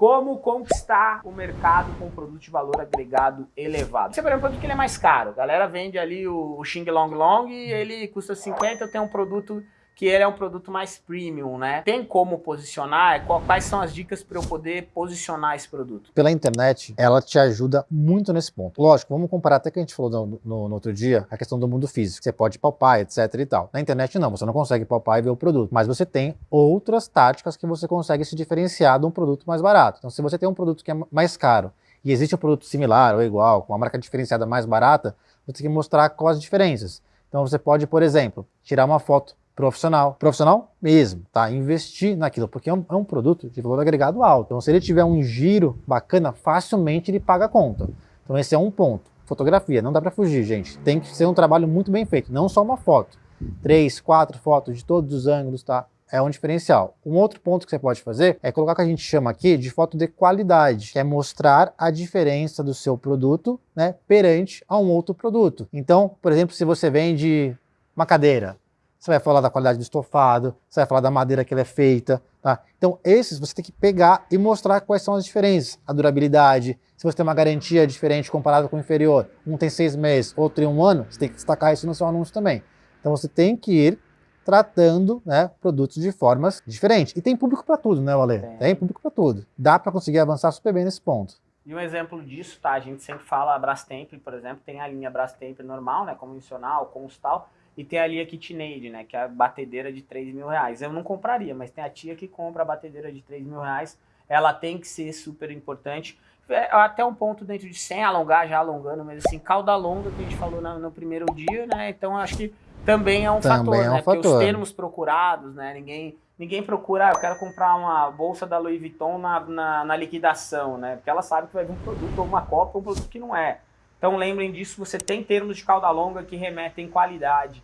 como conquistar o mercado com um produto de valor agregado elevado. Você, por exemplo, produto que ele é mais caro. A galera vende ali o, o Xing Long Long e ele custa 50, eu tenho um produto que ele é um produto mais premium, né? Tem como posicionar? Quais são as dicas para eu poder posicionar esse produto? Pela internet, ela te ajuda muito nesse ponto. Lógico, vamos comparar até que a gente falou no, no, no, outro dia, a questão do mundo físico. Você pode palpar, etc e tal. Na internet não, você não consegue palpar e ver o produto. Mas você tem outras táticas que você consegue se diferenciar de um produto mais barato. Então se você tem um produto que é mais caro e existe um produto similar ou igual, com uma marca diferenciada mais barata, você tem que mostrar quais as diferenças. Então você pode, por exemplo, tirar uma foto profissional, profissional mesmo, tá? Investir naquilo, porque é um, é um, produto de valor agregado alto. Então, se ele tiver um giro bacana, facilmente ele paga a conta. Então, esse é um ponto. Fotografia, não dá para fugir, gente. Tem que ser um trabalho muito bem feito, não só uma foto. Três, quatro fotos de todos os ângulos, tá? É um diferencial. Um outro ponto que você pode fazer é colocar o que a gente chama aqui de foto de qualidade, que é mostrar a diferença do seu produto né, perante a um outro produto. Então, por exemplo, se você vende uma cadeira, você vai falar da qualidade do estofado, você vai falar da madeira que ela é feita, tá? Então esses você tem que pegar e mostrar quais são as diferenças, a durabilidade, se você tem uma garantia diferente comparado com o inferior, um tem seis meses, outro tem um ano, você tem que destacar isso no seu anúncio também. Então você tem que ir tratando né, produtos de formas diferentes. E tem público para tudo, né, Ale? Tem, tem público para tudo. Dá para conseguir avançar super bem nesse ponto. E um exemplo disso, tá? A gente sempre fala a Brastemp, por exemplo, tem a linha Brastemp normal, né, convencional, constal, e tem ali a KitchenAid, né? Que é a batedeira de 3 mil reais. Eu não compraria, mas tem a tia que compra a batedeira de 3 mil reais. Ela tem que ser super importante. É, até um ponto dentro de sem alongar, já alongando, mas assim, cauda longa que a gente falou no primeiro dia, né? Então acho que também é um também fator, é um né? Fator. Porque os termos procurados, né? Ninguém, ninguém procura, ah, eu quero comprar uma bolsa da Louis Vuitton na, na, na liquidação, né? Porque ela sabe que vai vir um produto ou uma cópia ou um produto que não é. Então lembrem disso, você tem termos de cauda longa que remetem qualidade.